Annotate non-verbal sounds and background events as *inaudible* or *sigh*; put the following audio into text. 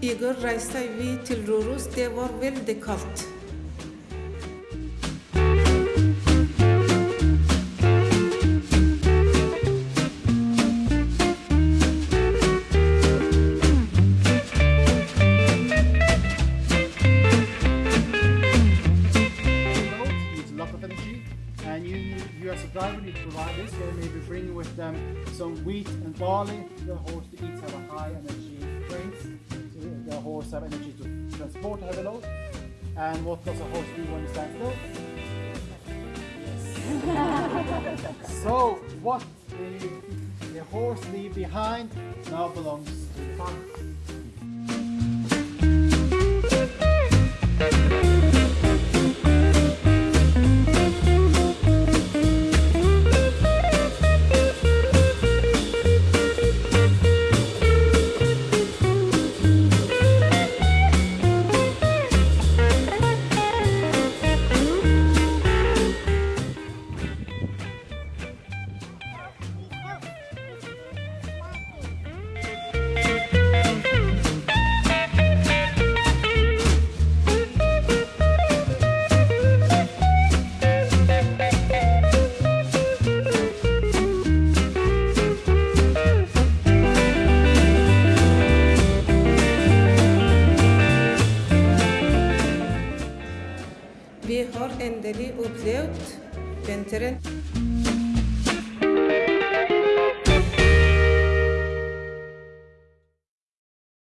då reste vi till Röros. Det var väldigt kallt. road needs a lot of energy and you need, as a driver need to provide this they maybe bring with them some wheat and barley the horse to eat have a high energy horse have energy to transport heavy load and what does a horse do when it stands still yes. *laughs* So what the, the horse leave behind now belongs to the farmer we haar in de lee opzijt, winteren.